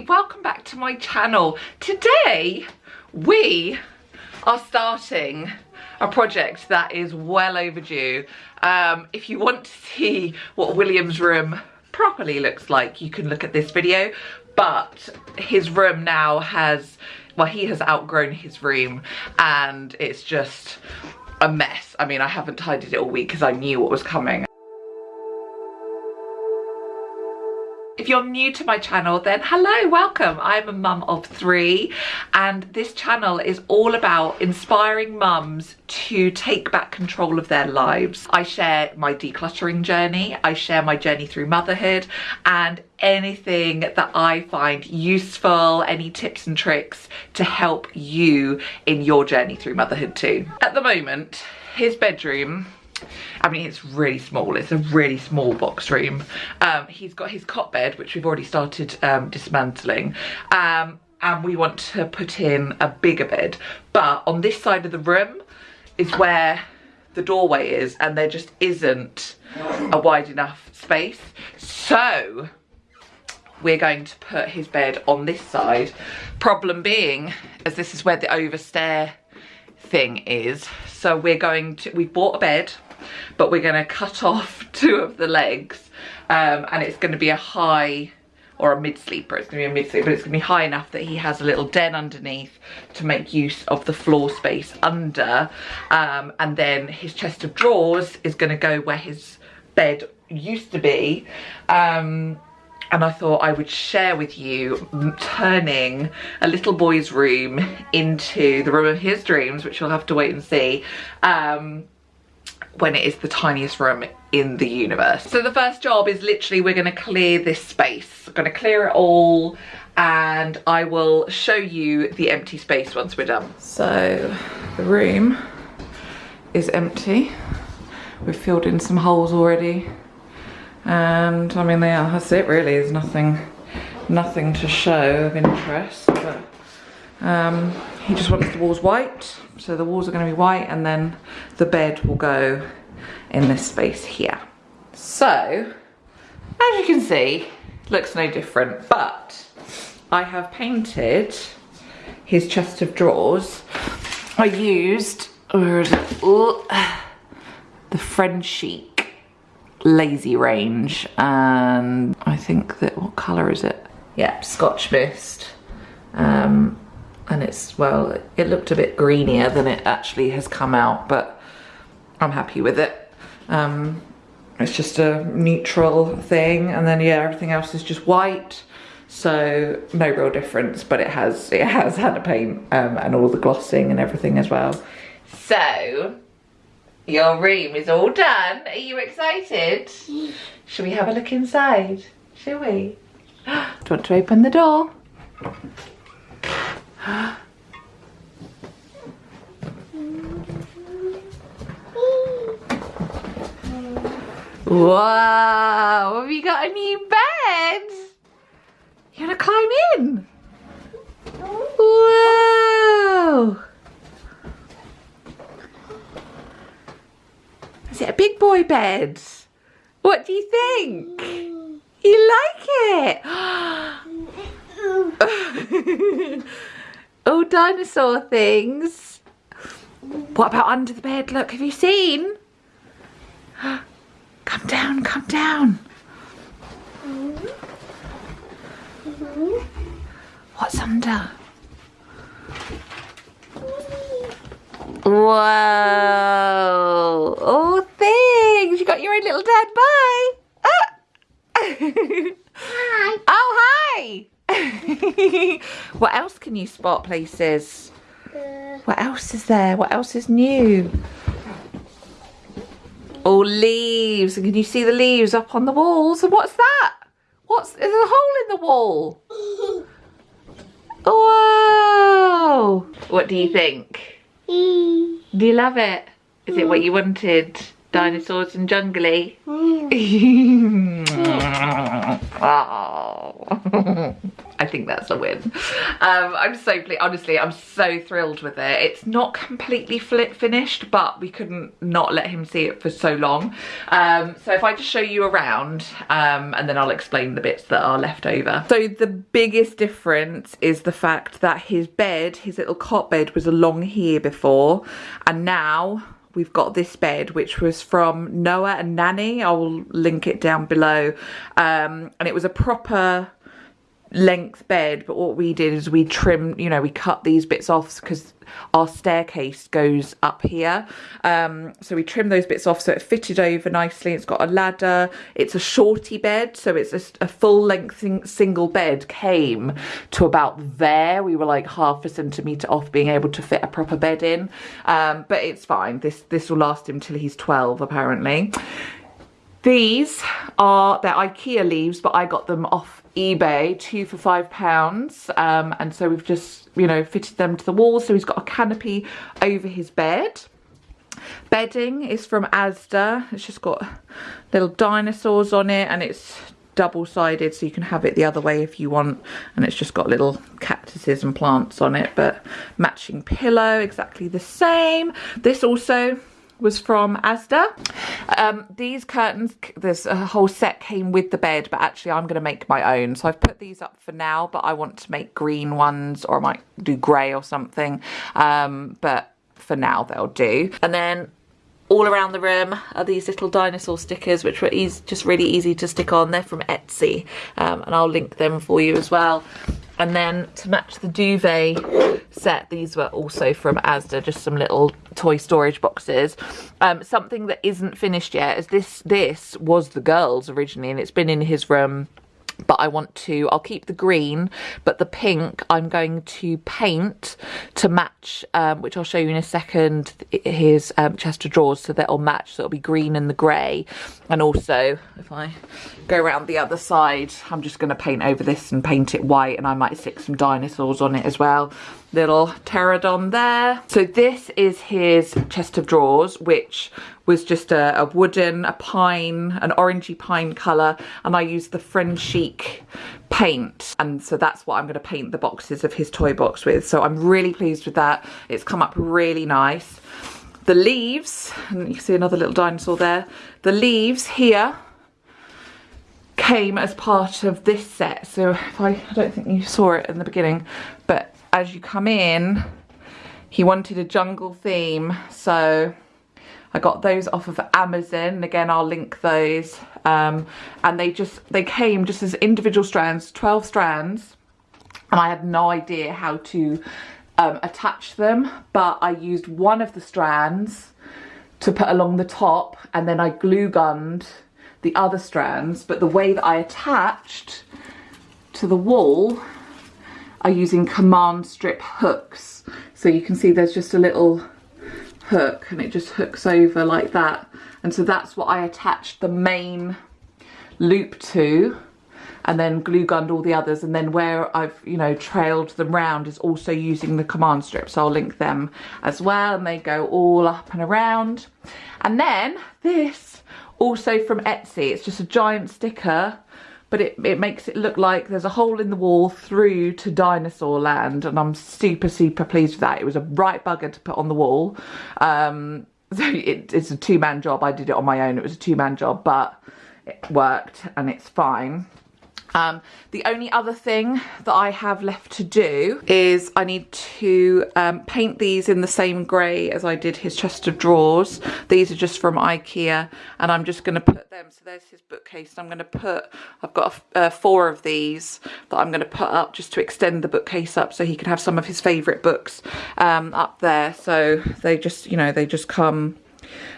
Welcome back to my channel. Today, we are starting a project that is well overdue. Um, if you want to see what William's room properly looks like, you can look at this video, but his room now has, well, he has outgrown his room and it's just a mess. I mean, I haven't tidied it all week because I knew what was coming. If you're new to my channel, then hello, welcome. I'm a mum of three and this channel is all about inspiring mums to take back control of their lives. I share my decluttering journey, I share my journey through motherhood and anything that I find useful, any tips and tricks to help you in your journey through motherhood too. At the moment, his bedroom I mean, it's really small. It's a really small box room. Um, he's got his cot bed, which we've already started um, dismantling. Um, and we want to put in a bigger bed. But on this side of the room is where the doorway is and there just isn't a wide enough space. So we're going to put his bed on this side. Problem being, as this is where the overstair thing is. So we're going to, we bought a bed but we're going to cut off two of the legs um, and it's going to be a high or a mid sleeper it's going to be a mid sleeper but it's going to be high enough that he has a little den underneath to make use of the floor space under um, and then his chest of drawers is going to go where his bed used to be. Um, and I thought I would share with you turning a little boy's room into the room of his dreams which you'll have to wait and see. Um, when it is the tiniest room in the universe. So the first job is literally we're to clear this space. We're to clear it all and I will show you the empty space once we're done. So the room is empty. We've filled in some holes already and I mean yeah that's it really there's nothing nothing to show of interest but um, he just wants the walls white so the walls are going to be white and then the bed will go in this space here. So, as you can see, looks no different, but I have painted his chest of drawers. I used, where is it? Ooh, the Frenchic Lazy range and I think that, what colour is it? Yeah, Scotch Mist. Um, and it's well it looked a bit greenier than it actually has come out but I'm happy with it. Um, it's just a neutral thing and then yeah everything else is just white so no real difference but it has it has had a paint um, and all the glossing and everything as well. So your room is all done. Are you excited? Should we have a look inside shall we? Do you want to open the door Wow, have you got a new bed? You wanna climb in? Whoa! Is it a big boy bed? What do you think? You like it? Oh, dinosaur things. What about under the bed? Look, have you seen? Come down, come down. What's under? Whoa. Oh, things. You got your own little dad. Bye. Ah. Oh, what else can you spot places? Uh, what else is there? What else is new? Oh, leaves. And can you see the leaves up on the walls? And what's that? What's, there's a hole in the wall. Oh, Whoa. What do you mm. think? Mm. Do you love it? Is it what mm. you wanted? Dinosaurs and jungly. oh. Think that's a win. Um, I'm so pleased. Honestly, I'm so thrilled with it. It's not completely flip finished, but we couldn't not let him see it for so long. Um, so if I just show you around, um, and then I'll explain the bits that are left over. So the biggest difference is the fact that his bed, his little cot bed was along here before, and now we've got this bed which was from Noa and Nani I'll link it down below um, and it was a proper length bed but what we did is we trimmed you know we cut these bits off because our staircase goes up here. Um, so we trimmed those bits off so it fitted over nicely. It's got a ladder. It's a shorty bed so it's a, a full length single bed came to about there. We were like half a centimeter off being able to fit a proper bed in. Um, but it's fine. This this will last him till he's 12 apparently. These are, they're Ikea leaves, but I got them off eBay, two for five pounds. Um, and so we've just, you know, fitted them to the wall. So he's got a canopy over his bed. Bedding is from Asda. It's just got little dinosaurs on it and it's double-sided so you can have it the other way if you want and it's just got little cactuses and plants on it but matching pillow exactly the same this also was from Asda. Um, these curtains, there's a whole set came with the bed, but actually I'm going to make my own. So I've put these up for now, but I want to make green ones or I might do grey or something. Um, but for now they'll do. And then all around the room are these little dinosaur stickers which were easy, just really easy to stick on. They're from Etsy um, and I'll link them for you as well. And then to match the duvet set, these were also from Asda, just some little toy storage boxes. Um, something that isn't finished yet is this, this was the girls originally and it's been in his room but I want to, I'll keep the green, but the pink I'm going to paint to match, um, which I'll show you in a second, his um, chest of drawers, so that'll match, so it'll be green and the grey. And also, if I go around the other side, I'm just going to paint over this and paint it white, and I might stick some dinosaurs on it as well. Little pterodon there. So this is his chest of drawers, which was just a, a, wooden, a pine, an orangey pine colour and I used the Frenchic paint and so that's what I'm going to paint the boxes of his toy box with. So I'm really pleased with that. It's come up really nice. The leaves, and you see another little dinosaur there, the leaves here came as part of this set. So if I, I don't think you saw it in the beginning, as you come in, he wanted a jungle theme. So I got those off of Amazon. Again, I'll link those. Um, and they just, they came just as individual strands, 12 strands. And I had no idea how to um, attach them, but I used one of the strands to put along the top and then I glue gunned the other strands. But the way that I attached to the wall are using command strip hooks. So you can see there's just a little hook and it just hooks over like that. And so that's what I attached the main loop to and then glue gunned all the others. And then where I've you know trailed them round is also using the command strip. So I'll link them as well and they go all up and around. And then this also from Etsy. It's just a giant sticker but it, it makes it look like there's a hole in the wall through to dinosaur land and I'm super super pleased with that. It was a right bugger to put on the wall. Um, so it, it's a two-man job. I did it on my own. It was a two-man job but it worked and it's fine um, the only other thing that I have left to do is I need to um, paint these in the same grey as I did his chest of drawers. These are just from Ikea and I'm just going to put them, so there's his bookcase. I'm going to put, I've got uh, four of these that I'm going to put up just to extend the bookcase up so he can have some of his favourite books um, up there. So they just, you know, they just come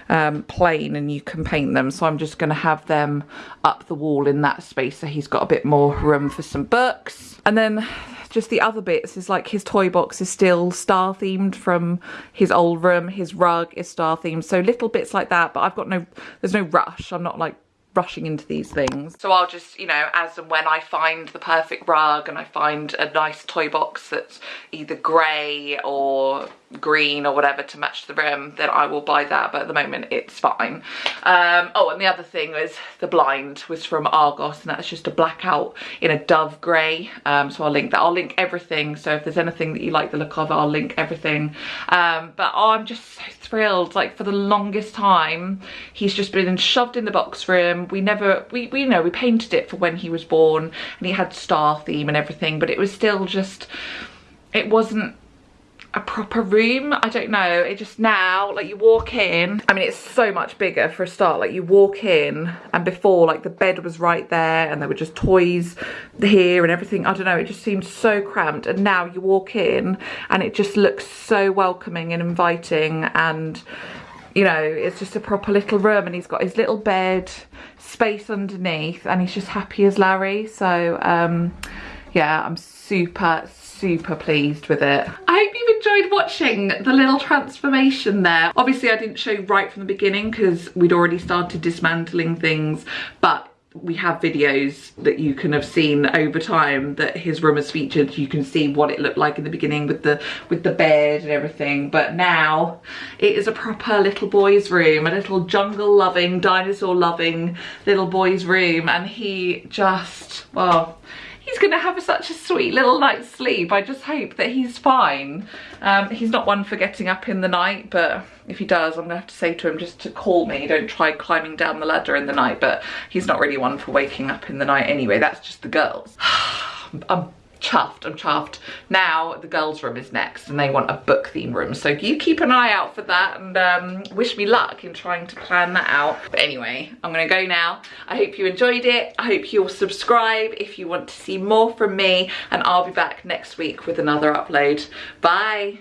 um, plain and you can paint them. So I'm just going to have them up the wall in that space so he's got a bit more room for some books. And then just the other bits is like his toy box is still star themed from his old room. His rug is star themed. So little bits like that, but I've got no, there's no rush. I'm not like rushing into these things. So I'll just, you know, as and when I find the perfect rug and I find a nice toy box that's either grey or green or whatever to match the rim then I will buy that. But at the moment, it's fine. Um, oh, and the other thing was the blind was from Argos, and that's just a blackout in a dove grey. Um, so I'll link that. I'll link everything. So if there's anything that you like the look of, I'll link everything. Um, but oh, I'm just so thrilled. Like for the longest time, he's just been shoved in the box room. We never, we, we you know, we painted it for when he was born, and he had star theme and everything, but it was still just, it wasn't a proper room? I don't know. It just now like you walk in. I mean it's so much bigger for a start. Like you walk in and before like the bed was right there and there were just toys here and everything. I don't know. It just seemed so cramped. And now you walk in and it just looks so welcoming and inviting. And you know it's just a proper little room and he's got his little bed space underneath and he's just happy as larry. So um yeah i'm super super pleased with it. I hope you've enjoyed watching the little transformation there. Obviously I didn't show right from the beginning because we'd already started dismantling things, but we have videos that you can have seen over time that his room has featured you can see what it looked like in the beginning with the with the bed and everything but now it is a proper little boy's room a little jungle loving dinosaur loving little boy's room and he just well he's gonna have such a sweet little night's sleep. I just hope that he's fine. Um, he's not one for getting up in the night, but if he does, I'm gonna have to say to him just to call me. Don't try climbing down the ladder in the night, but he's not really one for waking up in the night anyway. That's just the girls. I'm chuffed i'm chuffed. Now the girls room is next and they want a book theme room. So you keep an eye out for that and um, wish me luck in trying to plan that out. But anyway i'm gonna go now. I hope you enjoyed it. I hope you'll subscribe if you want to see more from me and i'll be back next week with another upload. Bye